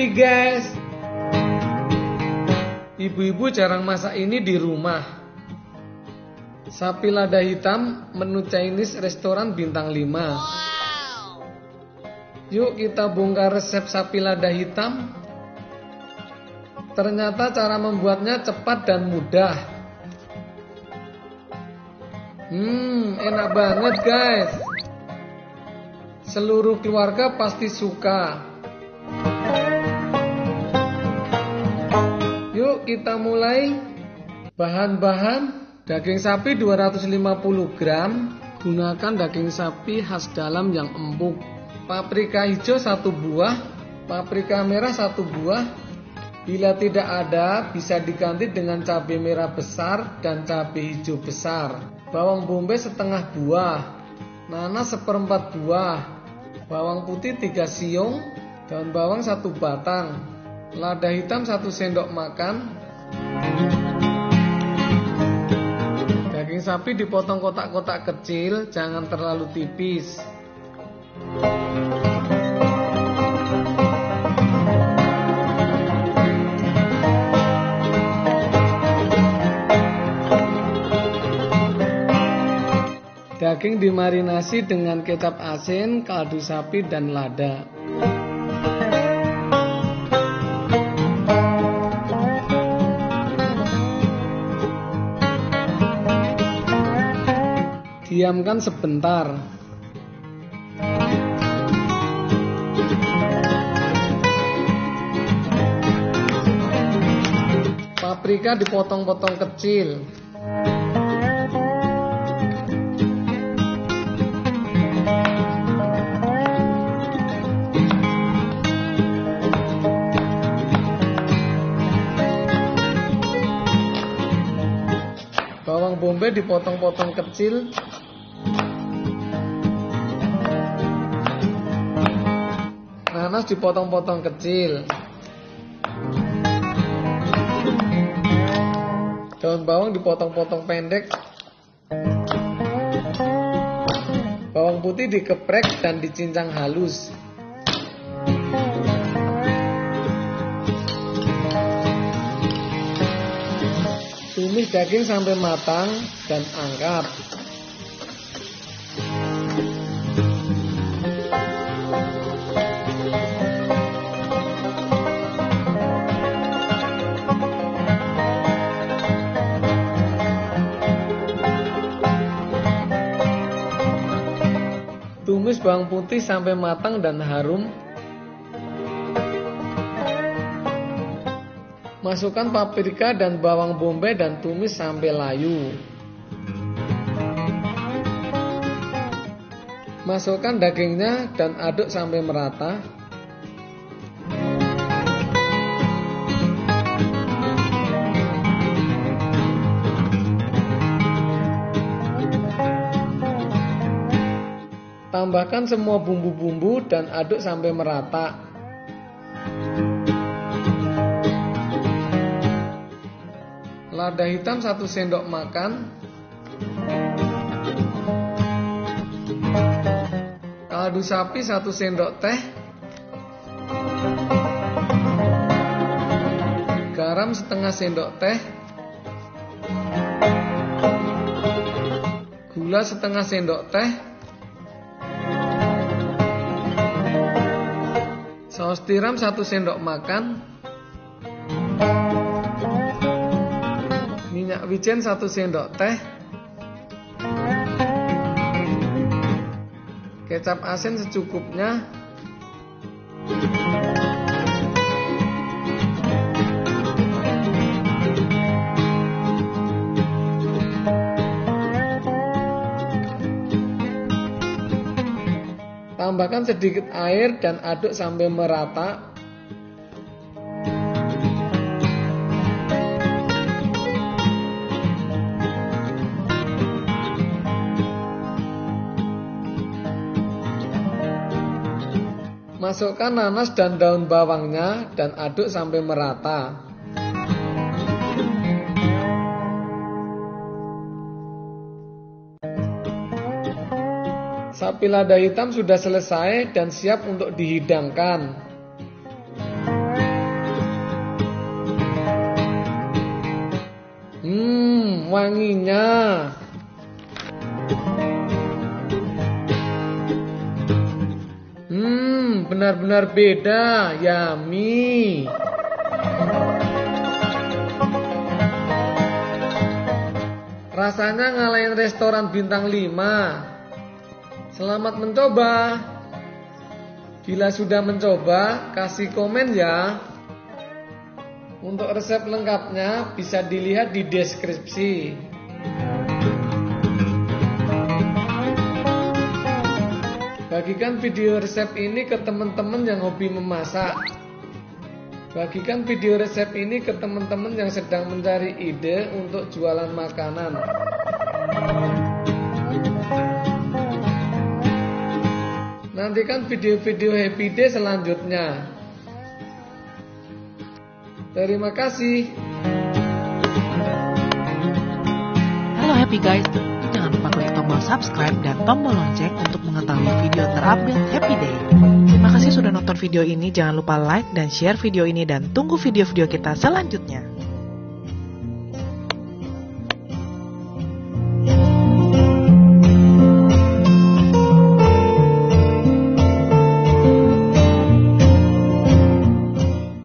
happy guys. Ibu-ibu jarang masak ini di rumah. Sapi lada hitam menu Chinese restoran bintang 5. Yuk kita bongkar resep sapi lada hitam. Ternyata cara membuatnya cepat dan mudah. Hmm, enak banget guys. Seluruh keluarga pasti suka. Kita mulai. Bahan-bahan daging sapi 250 gram. Gunakan daging sapi khas dalam yang empuk. Paprika hijau satu buah, paprika merah satu buah. Bila tidak ada, bisa diganti dengan cabai merah besar dan cabai hijau besar. Bawang bombay setengah buah, nanas seperempat buah, bawang putih 3 siung, daun bawang 1 batang, lada hitam 1 sendok makan. Sapi dipotong kotak-kotak kecil, jangan terlalu tipis. Daging dimarinasi dengan kecap asin, kaldu sapi, dan lada. Diamkan sebentar. Paprika dipotong-potong kecil. Bawang bombay dipotong-potong kecil. Nanas dipotong-potong kecil. Daun bawang dipotong-potong pendek. Bawang putih dikeprek dan dicincang halus. Tumis daging sampai matang dan angkat. Bawang putih sampai matang dan harum. Masukkan paprika dan bawang bombay dan tumis sampai layu. Masukkan dagingnya dan aduk sampai merata. Tambahkan semua bumbu-bumbu dan aduk sampai merata. Lada hitam 1 sendok makan. Kaldu sapi 1 sendok teh. Garam setengah sendok teh. Gula setengah sendok teh. Saus tiram 1 sendok makan. Minyak wijen 1 sendok teh. Kecap asin secukupnya. Tambahkan sedikit air dan aduk sampai merata. Masukkan nanas dan daun bawangnya dan aduk sampai merata. Sapi lada hitam sudah selesai dan siap untuk dihidangkan. Hmm, wanginya. Hmm, benar-benar beda, yummy. Rasanya ngalahin restoran bintang 5. Selamat mencoba. Bila sudah mencoba, kasih komen ya. Untuk resep lengkapnya bisa dilihat di deskripsi. Bagikan video resep ini ke teman-teman yang hobi memasak. Bagikan video resep ini ke teman-teman yang sedang mencari ide untuk jualan makanan. Nantikan video-video Happy Day selanjutnya. Terima kasih. Halo Happy Guys, jangan lupa klik tombol subscribe dan tombol lonceng untuk mengetahui video terupdate Happy Day. Terima kasih sudah nonton video ini, jangan lupa like dan share video ini dan tunggu video-video kita selanjutnya.